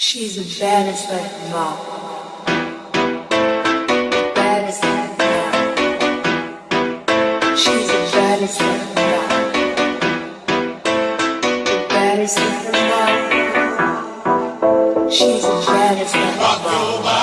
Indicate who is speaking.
Speaker 1: She's a baddest like them. Baddest like the. She's the baddest in. The baddest. She's the baddest in the all.